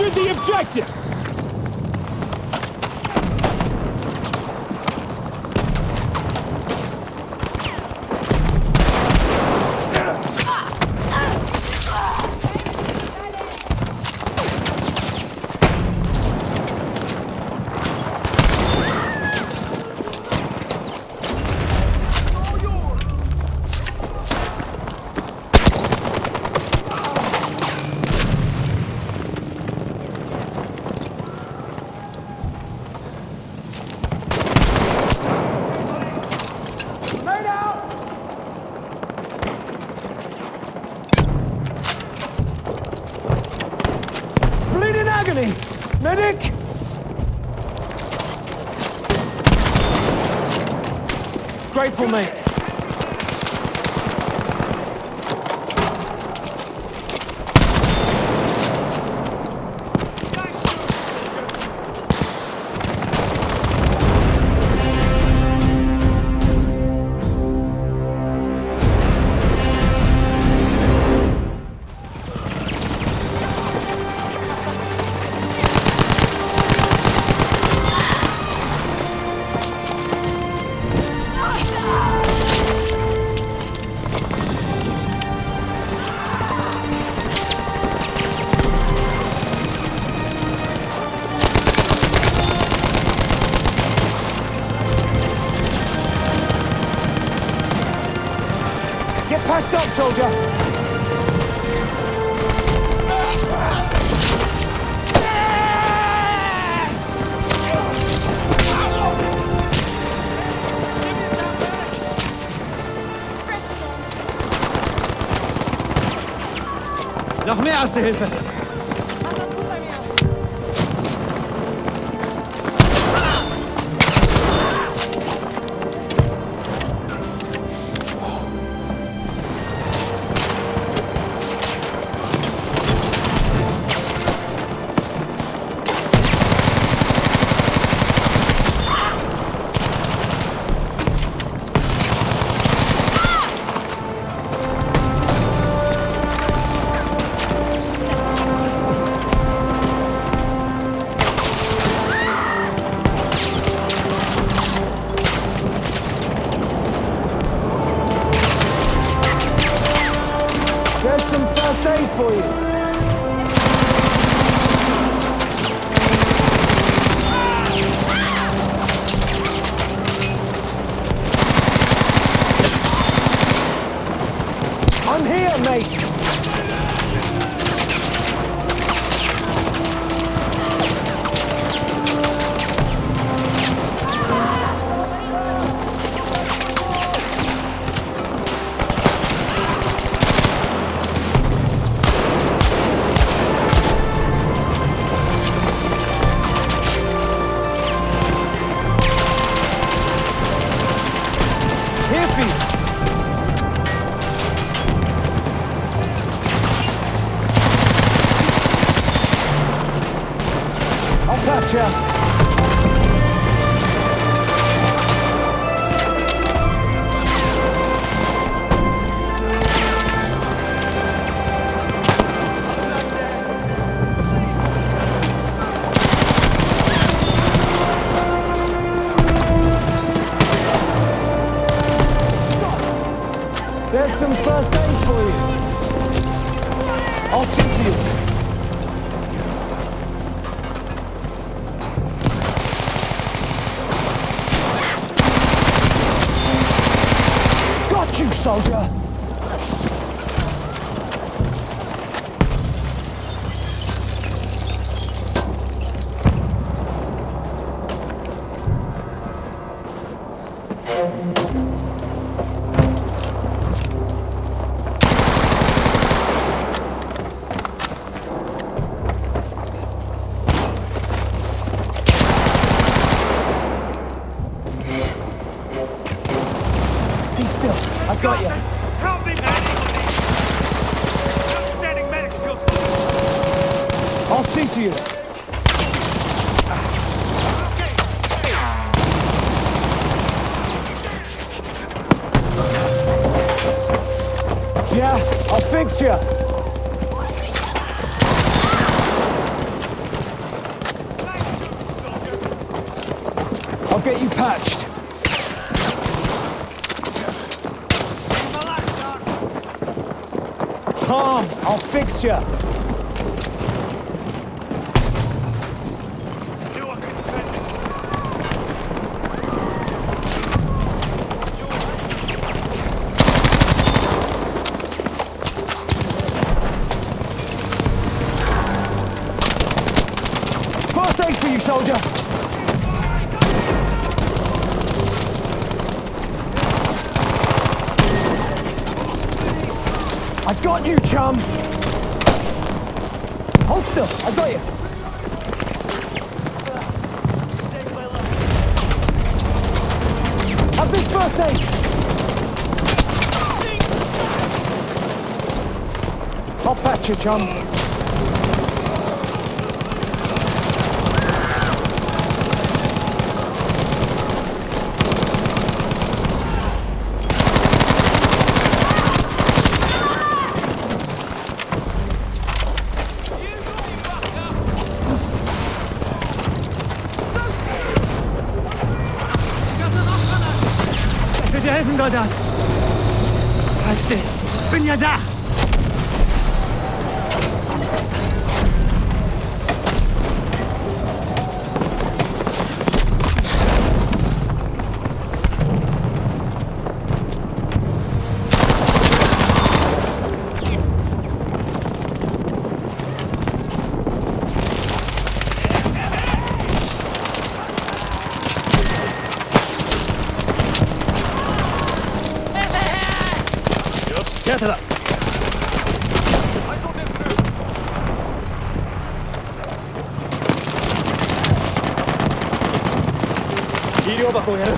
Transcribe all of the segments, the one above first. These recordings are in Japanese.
captured the objective! 我们。soldier. Noch mehr Erste Hilfe! 老师 I'll get you patched. Calm. I'll fix you. You, soldier. I got you, chum. Hold still. I got you. Have this first aid. I'll patch you, chum. Dir helfen, Soldat. Halt still. Bin ja da. をやる。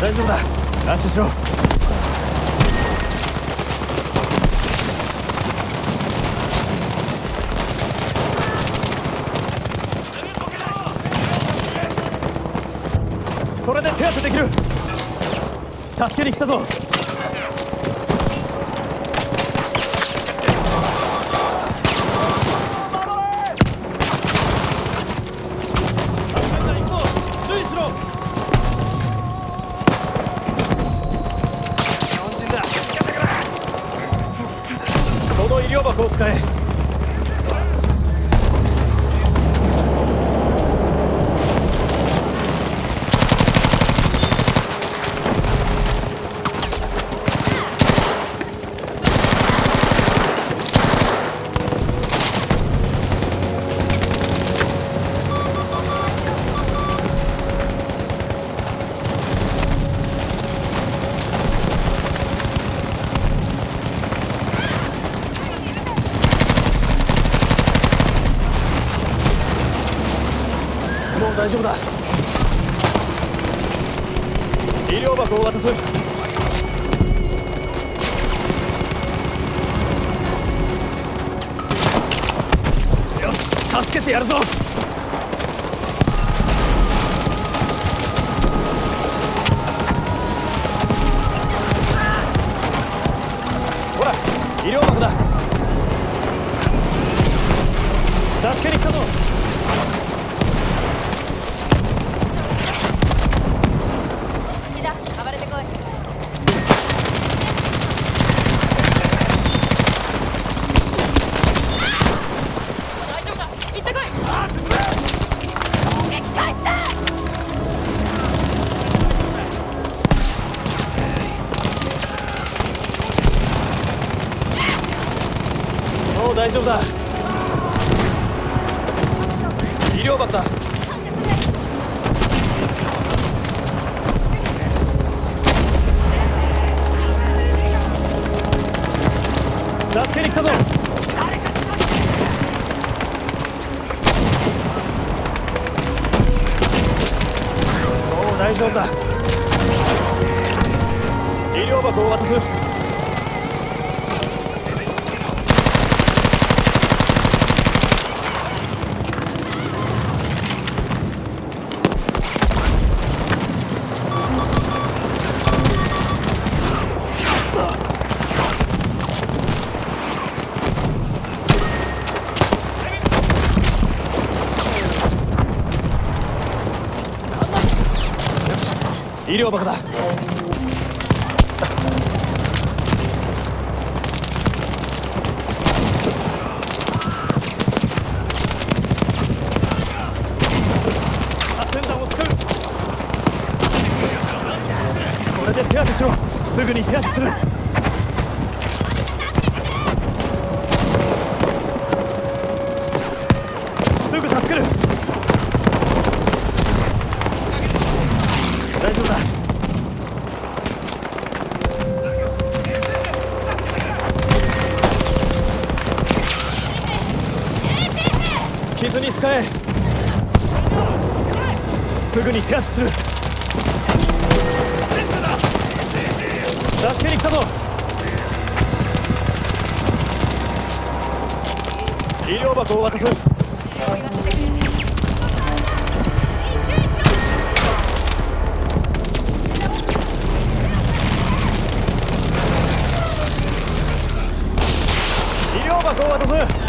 大丈夫だ。安心しろ。それで手当てできる助けに来たぞう大丈夫だ。医療箱を渡すよし助けてやるぞ。大丈夫だ。医療箱だ。助けに来たぞ。もう大丈夫だ。医療箱を渡す。医療箱だ。発煙弾を作る。これで手当てしろ。すぐに手当てする。使え。すぐに手当てする助けに来たぞ。医療箱を渡す医療箱を渡す。